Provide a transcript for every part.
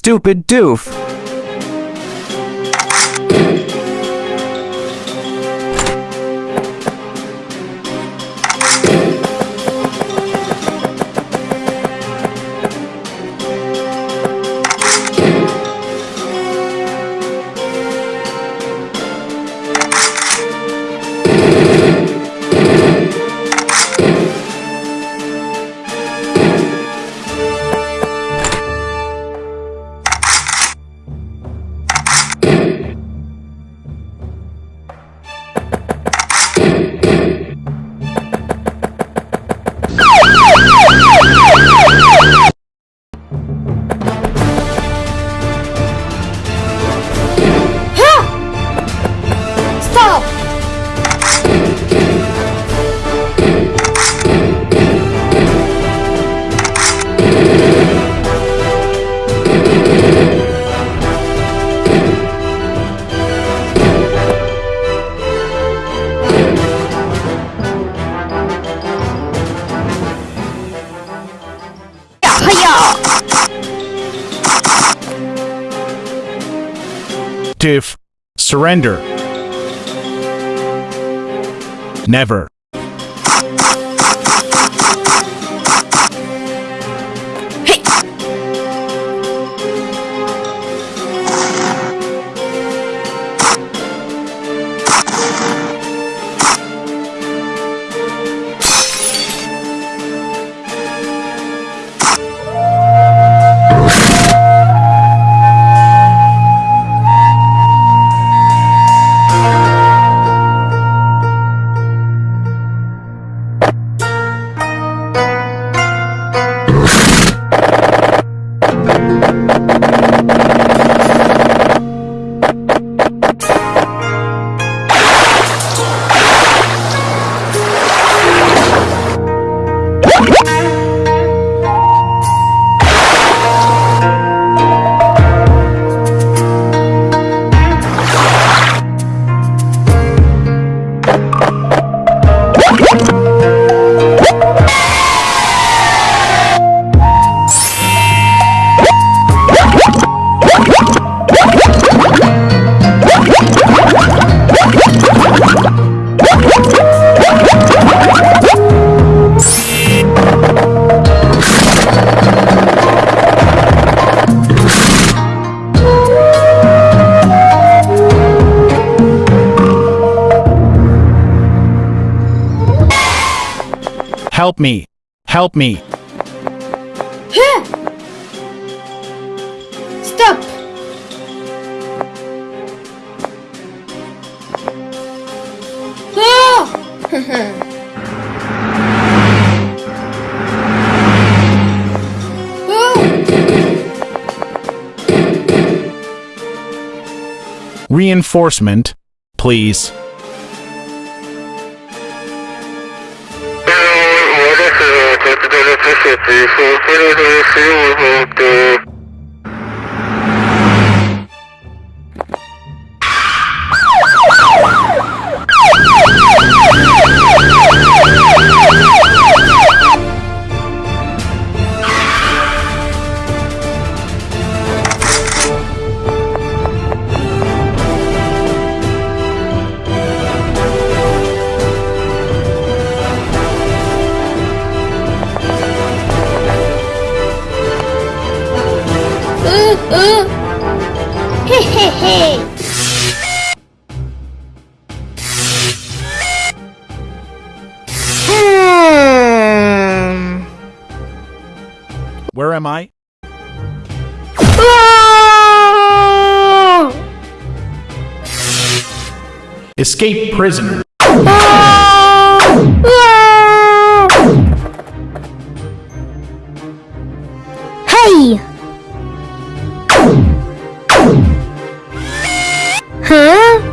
stupid doof. Surrender. Never. Help me. Help me. Stop! Ah! Reinforcement, please. Capitale 37, sono quello dell'SU, Where am I? Ah! Escape prisoner. Hey! Huh? Huh.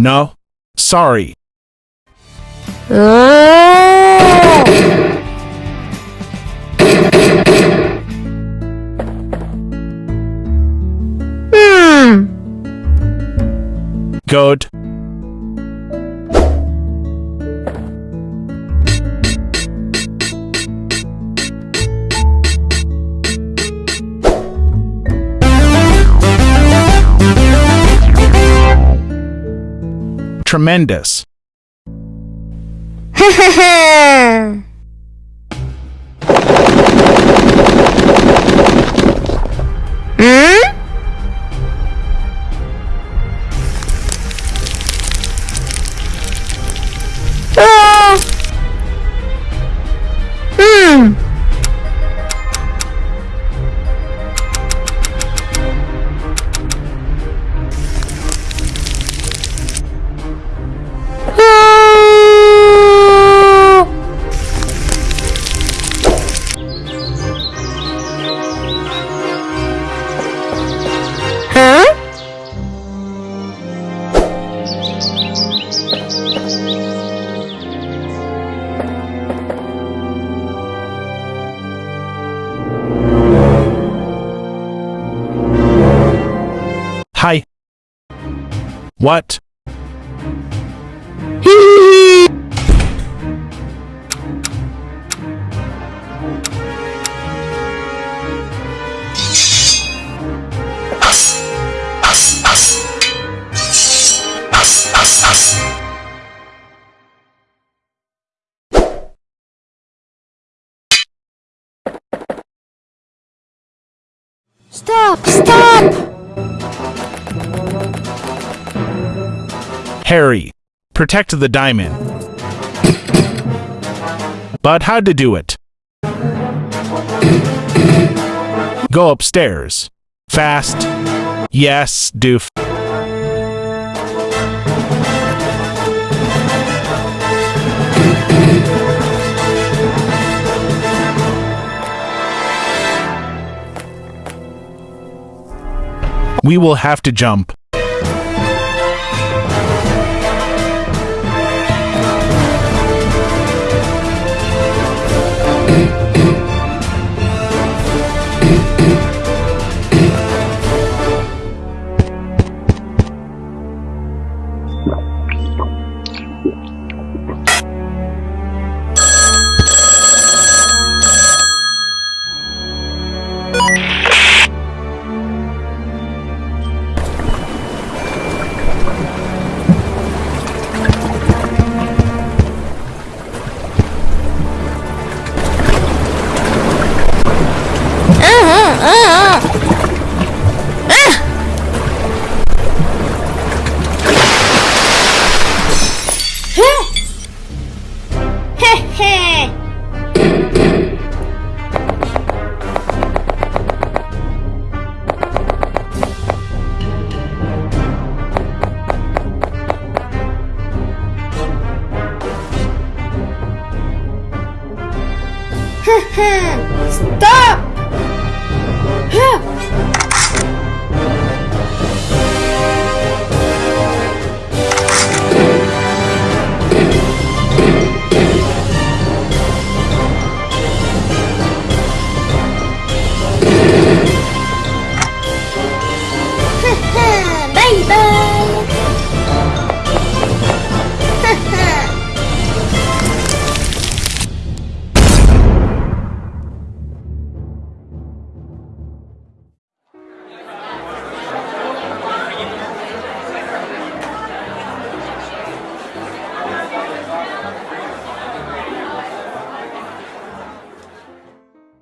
No. Sorry. Hmm. Good. Tremendous. Hi. What? Stop! Stop! Harry. Protect the diamond. But how to do it? Go upstairs. Fast. Yes, doof. We will have to jump. Stop!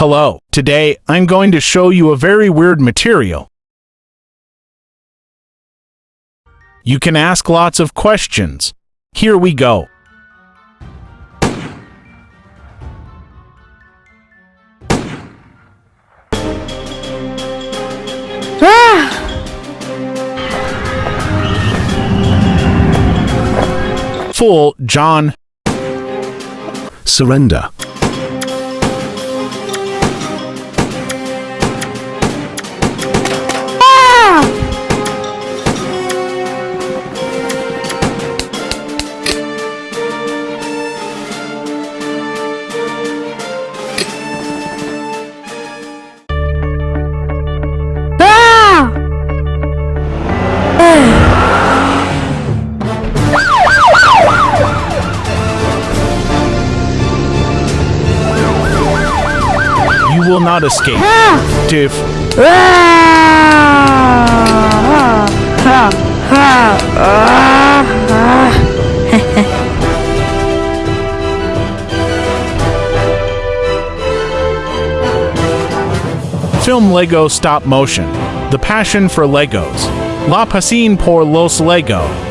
Hello. Today, I'm going to show you a very weird material. You can ask lots of questions. Here we go. Fool, John. Surrender. Not escape. Diff. Film Lego Stop Motion. The Passion for Legos. La Pasión por los Lego.